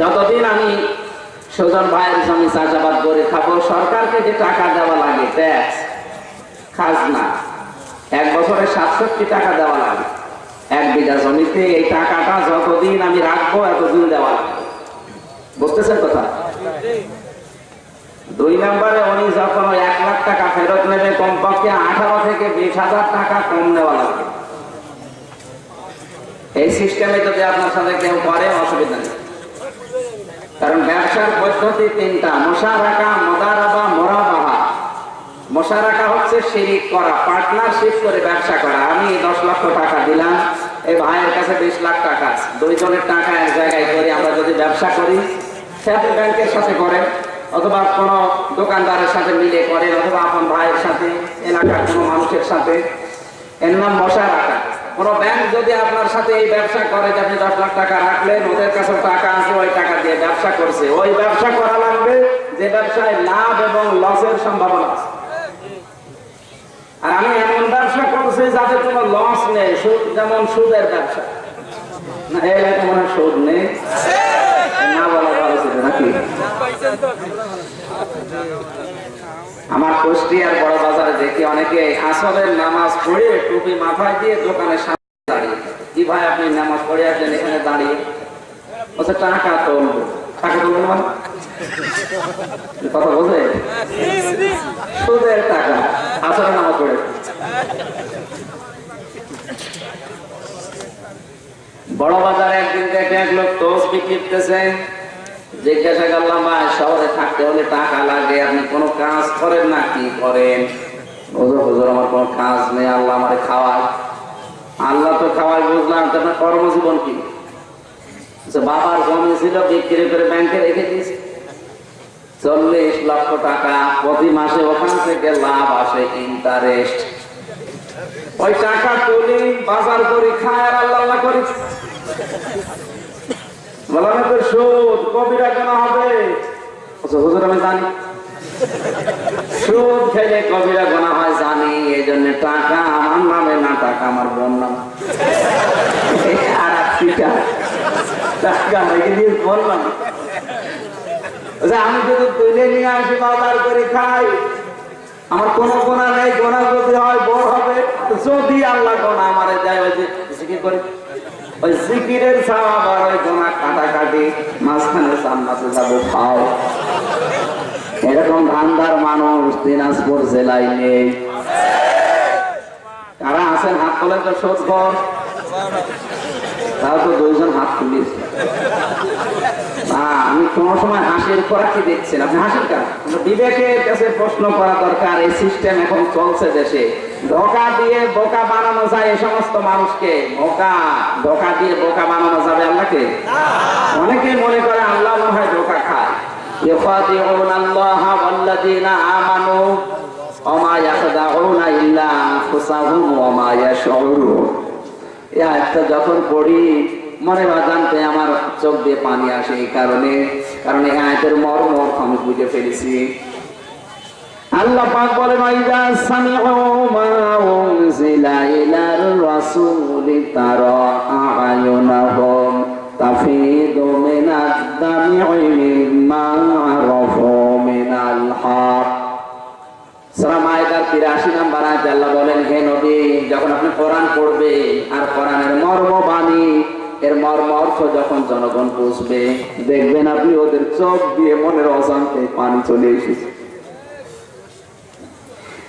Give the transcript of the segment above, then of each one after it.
যতদিন আমি সুজন ভাইয়ের জমি চাষাবাদ করে খাব, সরকারকে যে টাকা দেওয়া লাগে, ট্যাক্স, খাজনা, এক বছরে সাতষট্টি টাকা দেওয়া লাগে। এক বিঘা জমিতে এই টাকাটা যতদিন আমি রাখব, এতদিন দেওয়া লাগবে বুঝতেছেন কথা? দুই নম্বরে উনি যখন এক লাখ টাকা ফেরত নেবে, কমপক্ষে আঠারো থেকে বিশ হাজার টাকা কম নেওয়া লাগবে এই সিস্টেমে যদি আপনার সাথে কেউ করে, অসুবিধা নেই। কারণ ব্যবসার পদ্ধতি তিনটা মশা রাখা মদারাবা, মোরাবাহা। মশা রাখা হচ্ছে শিরিক করা পার্টনারশিপ করে ব্যবসা করা। আমি দশ লক্ষ টাকা দিলাম এই ভাইয়ের কাছে বিশ লাখ টাকা। দুইজনের টাকা এক জায়গায় করে আমরা যদি ব্যবসা করি সাথে ব্যাংকের সাথে করে, অথবা কোনো দোকানদারের সাথে মিলে করে, অথবা আপন ভাইয়ের সাথে, এলাকার কোনো মানুষের সাথে। এর নাম মশা রাখা কোন ব্যাংক যদি আপনার সাথে এই ব্যবসা করে যে আপনি দশ লাখ টাকা রাখলেন, ওদের কাছে টাকা আছে, ওই টাকা দিয়ে ব্যবসা করছে। ওই ব্যবসা করা লাগবে, যে ব্যবসায় লাভ এবং লসের সম্ভাবনা আছে। আর আমি এমন ব্যবসা করছি যাতে কোনো লস নেই, সুদ যেমন সুদের ব্যবসা। না, এই মনে সুদ নেই। না বলা ভালো ছিল নাকি? আমার কুষ্টিয়ার বড় বাজারে দেখি অনেকে আসরের নামাজ পড়ে টুপি মাথায় দিয়ে দোকানের সামনে দাঁড়িয়ে। কি ভাই আপনি নামাজ পড়ে আসলেন এখানে দাঁড়িয়ে? বলছে, টাকা তুলবো টাকা তুলবো মানে? কথা বোঝে সুদের টাকা। আসরের নামাজ পড়ে। বড় বাজারে একদিন দেখে এক লোক টোস বিক্রি করতেছে। জিজ্ঞাসা করলাম ভাই শহরে থাকতে হলে টাকা লাগে আপনি কোনো কাজ করেন না? কি করেন? আমার কোনো কাজ নেই আল্লাহ আমারে খাওয়ায়। আল্লাহ তো খাওয়ায় বুঝলাম আপনার কর্মজীবন কি? আচ্ছা, বাবার জমি ছিল বিক্রি করে ব্যাংকে রেখে দিয়েছে। চল্লিশ লক্ষ টাকা প্রতি মাসে ওখান থেকে লাভ আসে ইন্টারেস্ট ওই টাকা তুলি বাজার করি খায় আর আল্লাহ করি বললাম সুদ কবিরা কেন হবে? আচ্ছা, হুজুর আমি জানি। সুদ খেলে কবিরা গোনা হয় জানি। এই জন্য টাকা আমার নামে না টাকা আমার বোন নাম। আচ্ছা, আমি যদি তুলে নিয়ে আসি খাই আমার কোনো গোনা নেই বড় হবে। আল্লাহ গোনা আমারে ওই জিকিরের সাহাব আর ওই গোনা কাটাকাটি, মাঝখানে সামনাতে যাব, খাও। এরকম ধান্দার মানুষ দিনাজপুর জেলায় নেই। কারা আছেন? হাত তোলে তো সত্য তাও তো দুইজন হাত তুলিস আমি কোন সময় হাসির করা কি দেখছেন আপনি হাসির কাজ বিবেকের কাছে প্রশ্ন করা দরকার এই সিস্টেম এখন চলছে দেশে ধোকা দিয়ে বোকা বানানো যায় এই সমস্ত মানুষকে বোকা ধোকা দিয়ে বোকা বানানো যাবে আল্লাহকে অনেকে মনে করে আল্লাহ মনে হয় ধোকা খায় يخادعون الله والذين آمنوا وما يخدعون إلا أنفسهم وما يشعرون এই আয়াতটা যখন পড়ি মনে বা জানতে আমার চোখ দিয়ে পানি আসে এই কারণে, কারণ এই আয়াতের মর্ম আমি বুঝে ফেলেছি। আল্লাহ পাক বলে মাইদা সামিউ মা উনজিলা ইলার রাসূলি তারা আয়ুনাহুম তাফিদু মিনাদ দামি'i মিম্মা আরাফু মিনাল হক। সূরা মাইদার 83 নম্বর আয়াতে আল্লাহ বলেন, হে নবী, যখন আপনি কোরআন পড়বেন আর কোরআনের মর্ম বাণী এর মর্ম অর্থ যখন জনগণ বুঝবে দেখবেন আপনি ওদের চোখ দিয়ে মনের অজান্তে পানি চলে এসেছে।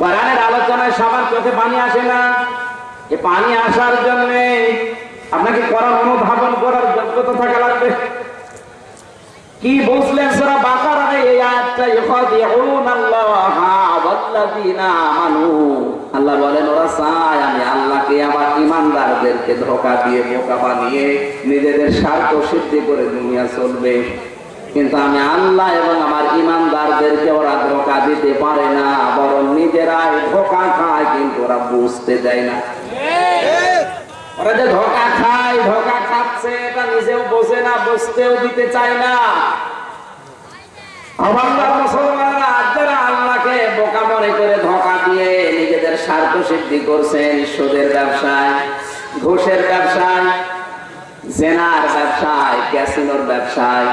কোরআনের আলোচনায় সবার চোখে পানি আসে না। এ পানি আসার জন্য আপনাকে কোরআন অনুধাবন করার যোগ্যতা থাকা লাগবে। কি বুঝলেন সূরা বাকারার এই আয়াতটা ইখাদিউন আল্লাহা ওয়াল্লাযিনা আল্লাহ বলেন, ওরা চায় আমি আল্লাহকে আমার ঈমানদারদেরকে ধোঁকা দিয়ে, বোকা বানিয়ে নিজেদের স্বার্থ সিদ্ধি করে দুনিয়া চলবে। কিন্তু আমি আল্লাহ এবং আমার ঈমানদারদেরকে ওরা ধোঁকা দিতে পারে না, বরং নিজেরাই ধোকা খায়, কিন্তু ওরা বুঝতে দেয় না। ধোকা খায়, ধোকা খাচ্ছে, এটা নিজেও বোঝে না, বুঝতেও দিতে চায় না। আমার যারা আল্লাহকে বোকা মনে করে ধোকা দিয়ে নিজেদের সিদ্ধি করছেন সুদের ব্যবসায়, ঘুষের ব্যবসায়, জেনার ব্যবসায়, ক্যাসিনোর ব্যবসায়।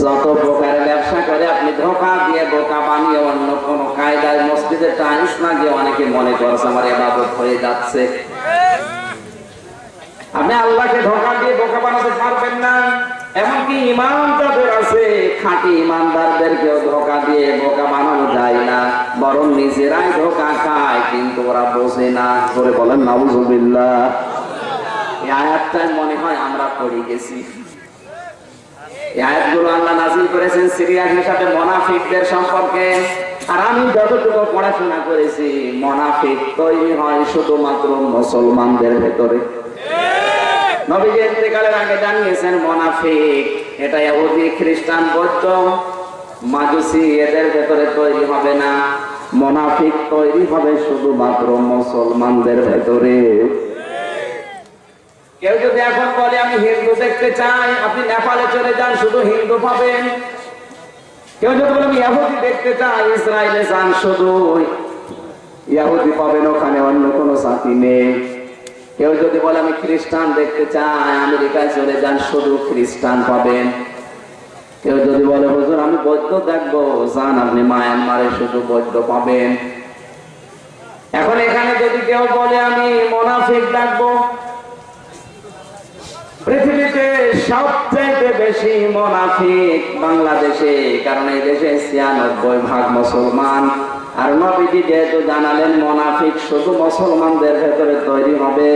যত প্রকারের ব্যবসা করে আপনি ধোকা দিয়ে বোকা বানিয়ে অন্য কোনো কায়দায় মসজিদে টাইলস না গিয়ে অনেকে মনে করছে আমার এবাদত হয়ে যাচ্ছে। আপনি আল্লাহকে ধোকা দিয়ে বোকা বানাতে পারবেন না। এমনকি ইমান যাদের আছে, খাঁটি ইমানদারদেরকেও ধোকা দিয়ে বোকা বরং নিজেরাই ধোকা খায়, কিন্তু ওরা বোঝে না। করে বলেন, নাউজুবিল্লাহ। এই মনে হয় আমরা পড়ে গেছি। শুধুমাত্র মুসলমানদের ভেতরে। নবীজি ইন্তেকালের আগে জানিয়েছেন, মোনাফিক, এটা খ্রিস্টান, বৌদ্ধ। মাজুসি এদের ভেতরে তৈরি হবে না। মোনাফিক তৈরি হবে শুধুমাত্র মুসলমানদের ভেতরে। কেউ যদি এখন বলে, আমি হিন্দু দেখতে চাই আপনি নেপালে চলে যান, শুধু হিন্দু পাবেন। কেউ যদি বলে, আমি ইহুদি দেখতে চাই ইসরায়েলে যান শুধু। ইহুদি পাবেন ওখানে, অন্য কোনো জাতি নেই। কেউ যদি বলে, আমি খ্রিস্টান দেখতে চাই আমেরিকায় চলে যান, শুধু খ্রিস্টান পাবেন। বৌদ্ধ দেখব যান আপনি মায়ানমারে শুধু বৌদ্ধ পাবেন। এখন এখানে যদি কেউ বলে আমি মোনাফিক দেখব, পৃথিবীতে সবচেয়ে বেশি মোনাফিক বাংলাদেশে, কারণ এই দেশে ছিয়ানব্বই ভাগ মুসলমান। আর নবীজি যেহেতু জানালেন মোনাফিক শুধু মুসলমানদের ভেতরে তৈরি হবে,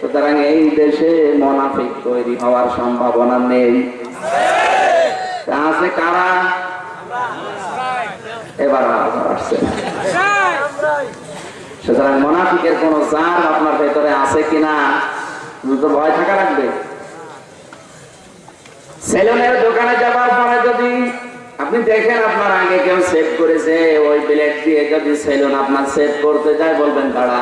সুতরাং এই দেশে মোনাফিক তৈরি হওয়ার সম্ভাবনা নেই। আছে কারা? এবার সুতরাং মোনাফিকের কোন জার আপনার ভেতরে আছে কিনা তো ভয় থাকা লাগবে। সেলুনের দোকানে যাবার পরে যদি আপনি দেখেন আপনার আগে কেউ সেভ করেছে, ওই ব্লেড দিয়ে যদি সেলুন আপনার সেভ করতে যায়, বলবেন তারা,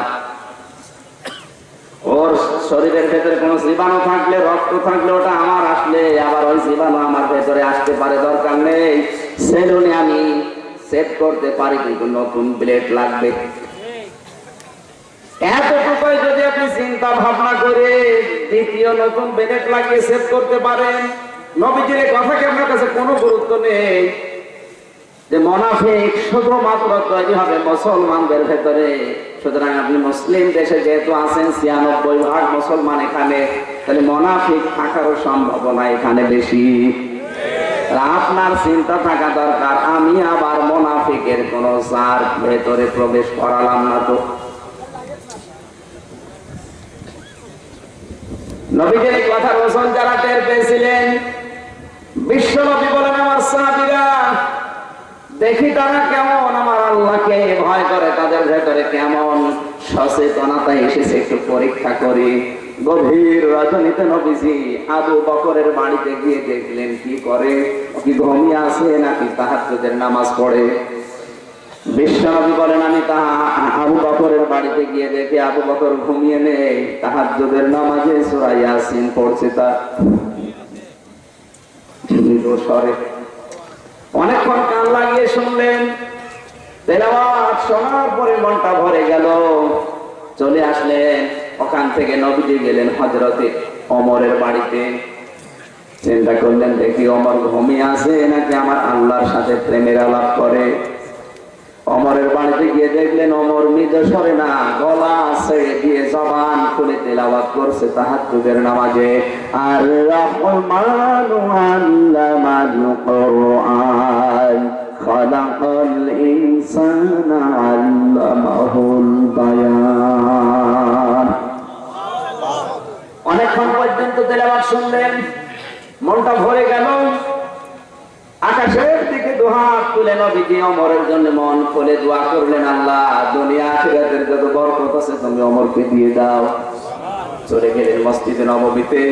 ওর শরীরের ভেতরে কোনো জীবাণু থাকলে, রক্ত থাকলে ওটা আমার আসলে, আবার ওই জীবাণু আমার ভেতরে আসতে পারে, দরকার নেই। সেলুনে আমি সেভ করতে পারি, কিন্তু নতুন ব্লেড লাগবে। এতটুকুই যদি আপনি চিন্তা ভাবনা করে দ্বিতীয় নতুন বেলেট লাগিয়ে সেভ করতে পারেন, নবীজির কথা কি আপনার কাছে কোনো গুরুত্ব নেই। যে মোনাফিক শুধুমাত্র তৈরি হবে মুসলমানদের ভেতরে। সুতরাং আপনি মুসলিম দেশে যেহেতু আছেন, ছিয়ানব্বই ভাগ মুসলমান এখানে, তাহলে মোনাফিক থাকারও সম্ভাবনা এখানে বেশি। আপনার চিন্তা থাকা দরকার, আমি আবার মোনাফিকের কোন সার ভেতরে প্রবেশ করালাম না তো। আমার দেখি তারা কেমন, আমার ভয় করে, তাদের ভেতরে কেমন এসেছে পরীক্ষা করি। গভীর রজনীতে নবীজি আবু বকরের বাড়িতে গিয়ে দেখলেন, কি করে? কি ঘুমিয়ে আছে নাকি তাহাজ্জুদের নামাজ পড়ে? বিশ্বনবী বলেন, আমি তাহা আবু বকরের বাড়িতে গিয়ে দেখে আবু বকর ঘুমিয়ে নেই। নামাজে পড়ছে তা অনেকক্ষণ কান লাগিয়ে শুনলেন শোনার পরে মনটা ভরে গেল। চলে আসলেন ওখান থেকে নবীজি গেলেন হজরতে অমরের বাড়িতে। চিন্তা করলেন, দেখি অমর ঘুমিয়ে আছে নাকি আমার আল্লাহর সাথে প্রেমের আলাপ করে? অমরের বাড়িতে গিয়ে দেখলেন অমর মৃদ সরে না, গলা ছেড়ে দিয়ে জবান খুলে তেলাওয়াত করছে তাহাজ্জুদের নামাজে। আর রহমানু আল্লামাল কোরআন অনেকক্ষণ তেলাওয়াত শুনলেন, মনটা ভরে গেল। আকাশের দিকে দুহাত তুলে নবীজি অমরের জন্য মন খুলে দোয়া করলেন, আল্লাহ, দুনিয়া আখিরাতের যত বরকত আছে তুমি অমরকে দিয়ে দাও। চলে গেলেন মসজিদে নবমীতে।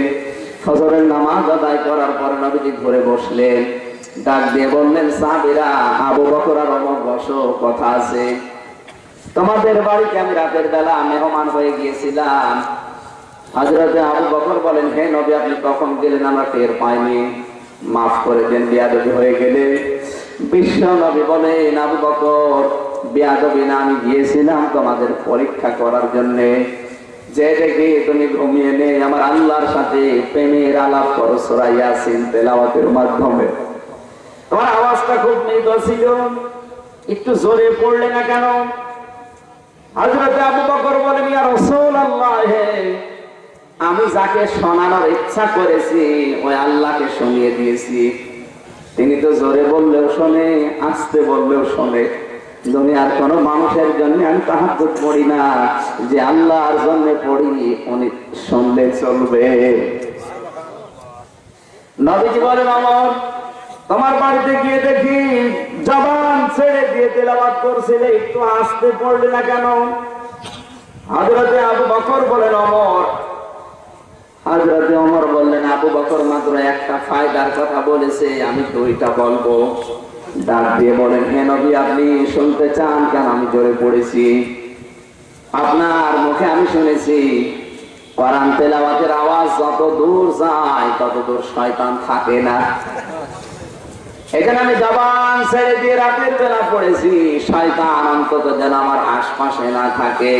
ফজরের নামাজ আদায় করার পর নবীজি ঘুরে বসলেন। ডাক দিয়ে বললেন, সাহাবীরা, আবু বকর আর অমর বসো, কথা আছে। তোমাদের বাড়িতে আমি রাতের বেলা মেহমান হয়ে গিয়েছিলাম। হাজরাতে আবু বকর বলেন, হে নবী, আপনি কখন গেলেন? আমরা টের পাইনি। মাফ করে দেন, বিয়াদবি হয়ে গেলে। বিশ্ব নবী বলেন, আবু বকর, বিয়াদবি না, আমি গিয়েছিলাম তোমাদের পরীক্ষা করার জন্য। যে দেখি তুমি ঘুমিয়ে নেই, আমার আল্লাহর সাথে প্রেমের আলাপ করো, সোরা তেলাওয়াতের মাধ্যমে। তোমার আওয়াজটা খুব মৃদু ছিল। একটু জোরে পড়লে না কেন? হযরত আবু বকর বলেন, ইয়া রাসূলুল্লাহ আমি যাকে শোনানোর ইচ্ছা করেছি, ওই আল্লাহকে শুনিয়ে দিয়েছি। তিনি তো জোরে বললেও শোনে, আস্তে বললেও শোনে। দুনিয়ার কোন মানুষের জন্য আমি তাহাজ্জুদ পড়ি না, যে আল্লাহর জন্য পড়ি, উনি শুনলে চলবে। নবীজি বলেন, আমার, তোমার বাড়িতে গিয়ে দেখি জবান ছেড়ে দিয়ে তেলাবাদ করছিলে, একটু আসতে পড়লে না কেন? হাজরতে আবু বকর বলেন, অমর হাজরতে অমর বললেন, আবু বকর মাত্র একটা ফায়দার কথা বলেছে, আমি তো ওইটা বলব। ডাক দিয়ে বলেন আপনি শুনতে চান কেন? আমি জোরে পড়েছি। আপনার মুখে আমি শুনেছি, কোরআন তেলাওয়াতের আওয়াজ যত দূর যায়, তত দূর শয়তান থাকে না। এখানে আমি জবান ছেড়ে দিয়ে রাতের বেলা পড়েছি, শয়তান অন্তত যেন আমার আশপাশে না থাকে।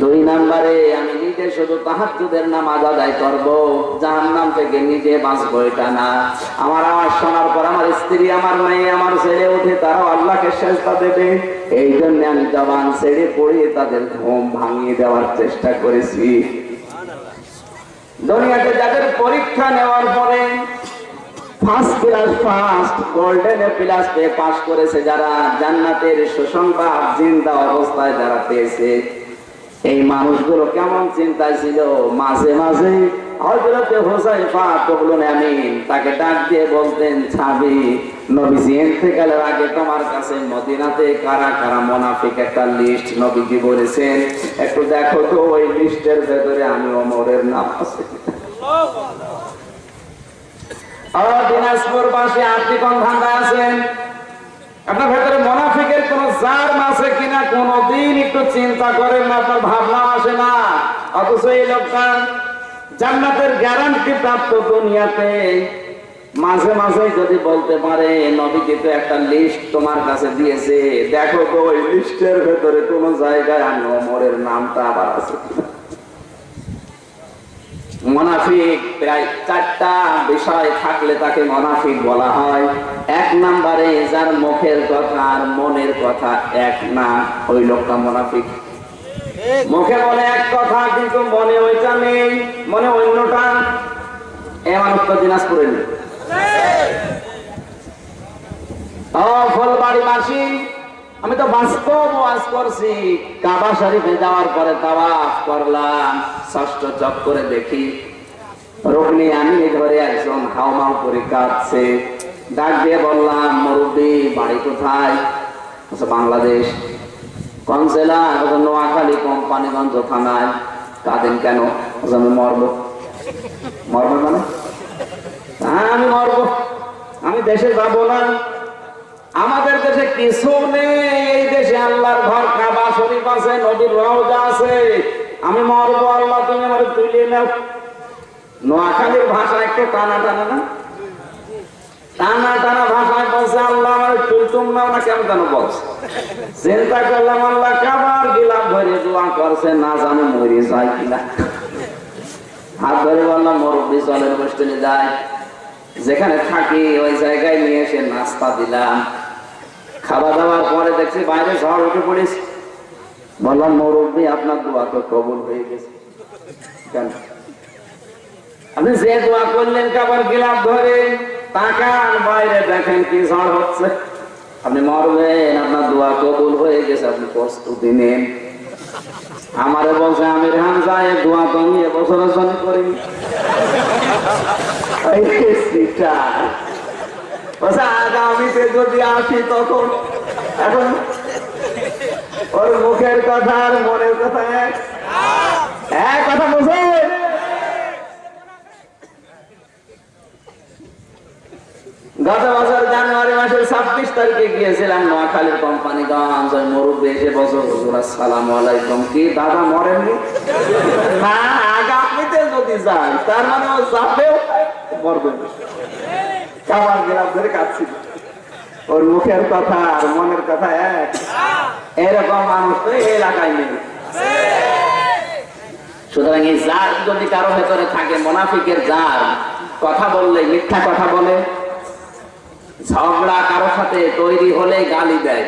দুই নাম্বারে আমি নিজে শুধু তাহাজ্জুদের নামাজ আদায় করব। জাহান্নাম থেকে নিজে বাঁচবো এটা না। আমার আওয়াজ শোনার পর আমার স্ত্রী, আমার মেয়ে, আমার ছেলে উঠে তারাও আল্লাহকে চেষ্টা দেবে। এই জন্য আমি জবান ছেড়ে পড়িয়ে তাদের ঘুম ভাঙিয়ে দেওয়ার চেষ্টা করেছি। দুনিয়াতে যাদের পরীক্ষা নেওয়ার পরে first class, first golden plus পেয়ে পাস করেছে যারা জান্নাতের সুসংবাদ, জিন্দা অবস্থায় যারা পেয়েছে। এই মানুষগুলো কেমন চিন্তায় ছিল? মাঝে মাঝে হজরতে হোসাইফা কবলুন আমিন তাকে ডাক দিয়ে বলতেন ছাবি নবীজি আগে তোমার কাছে মদিনাতে কারা কারা মোনাফিক একটা লিস্ট নবীজি বলেছেন। একটু দেখো তো ওই লিস্টের ভেতরে আমি অমরের নাম আছে। দিনাজপুর পাশে আপনি কোন ধান্দায় আছেন আপনার ভেতরে মোনাফিকের কোন জার আছে কিনা কোনদিন একটু চিন্তা করেন না, আপনার ভাবনা আসে না। অথচ এই লোকটা জান্নাতের গ্যারান্টি প্রাপ্ত দুনিয়াতে মাঝে মাঝে যদি বলতে পারে, নবীকে তো একটা লিস্ট তোমার কাছে দিয়েছে। দেখো তো, ওই লিস্টের ভেতরে কোনো জায়গায় আমি অমরের নামটা আবার আছে মনাফিক প্রায় চারটা বিষয় থাকলে তাকে মনাফিক বলা হয়। এক নম্বরে যার মুখের কথা আর মনের কথা এক না ওই লোকটা মনাফিক। মুখে বলে এক কথা কিন্তু মনে ওইটা নেই মনে অন্যটা। এ মানুষ তো দিনাজপুরে নেই ও ফুলবাড়ি মাসি আমি তো বাস্তব ওয়াজ করছি। কাবা শরীফে যাওয়ার পরে তাওয়াফ করলাম ষষ্ঠ চক্করে দেখি। রুকনি আমি ধরে একজন হাওমাও করে কাঁদছে। ডাক দিয়ে বললাম মুরব্বী বাড়ি কোথায়? বলছে, বাংলাদেশ। কোন জেলা নোয়াখালী কোম্পানিগঞ্জ থানায়। কাঁদেন কেন? বলছে, আমি মরবো। মরবো মানে? হ্যাঁ আমি মরবো। আমি দেশে যাব না। আমাদের দেশে কিছু নেই। এই দেশে আল্লাহর ঘর কাবা শরীফ আছে, নদীর রওজা আছে। আমি মরবো আল্লাহ, তুমি আমার তুলে নাও। নোয়াখালীর ভাষা একটু টানা টানা না? টানা টানা ভাষায় বলছে, আল্লাহ আমার তুলতুম না, কেমন কেন বলছে। চিন্তা করলাম, আল্লাহ কাবার গিলাম ধরে দোয়া করছে, না জানো যায় কিনা। হাত ধরে বললাম, মুরব্বী চলের যায়। যেখানে থাকি, ওই জায়গায় নিয়ে এসে নাস্তা দিলাম। খাওয়া দাওয়ার পরে দেখছি বাইরে ঝড় উঠে পড়েছে। বললাম মুরব্বী আপনার দোয়া তো কবুল হয়ে গেছে। কেন? আপনি যে দোয়া করলেন কাবার গিলাপ ধরে, তাকান বাইরে, দেখেন কি ঝড় হচ্ছে। আপনি মরবেন, আপনার দোয়া কবুল হয়ে গেছে, আপনি প্রস্তুতি নেন। আমারে বলছে আমি রেহান যায় দোয়া তো আমি এবছরের জন্য করি আগামীতে যদি আসি তখন, এখন ওর মুখের কথা আর মনের কথা এক। কথা বুঝে গত বছর জানুয়ারি মাসের ছাব্বিশ তারিখে গিয়েছিলাম নোয়াখালীর কোম্পানিগঞ্জ ওই মুরব্বী এসে বছর হুজুর, আসসালাম আলাইকুম। কি, দাদা মরেননি না? আগামীতে যদি যান তার মানে ও যাবেও মরবেন কাবার গেলাম ধরে কাঁদছিল ওর মুখের কথা আর মনের কথা এক। এরকম মানুষ তো এলাকায় নেই। সুতরাং এই জার যদি কারও ভেতরে থাকে, মোনাফিকের জার কথা বললে, মিথ্যা কথা বলে, ঝগড়া কারও সাথে তৈরি হলে গালি দেয়।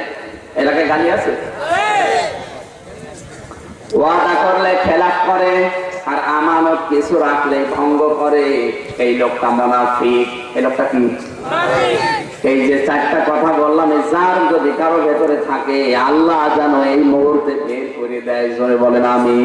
এলাকায় গালি আছে? ওয়াদা করলে খেলাপ করে আর আমানত কিছু রাখলে ভঙ্গ করে। এই লোকটা মোনাফিক। এই লোকটা কি? এই যে চারটা কথা বললাম, এই যার যদি কারও ভেতরে থাকে, আল্লাহ যেন এই মুহূর্তে বের করে দেয় বলেন আমি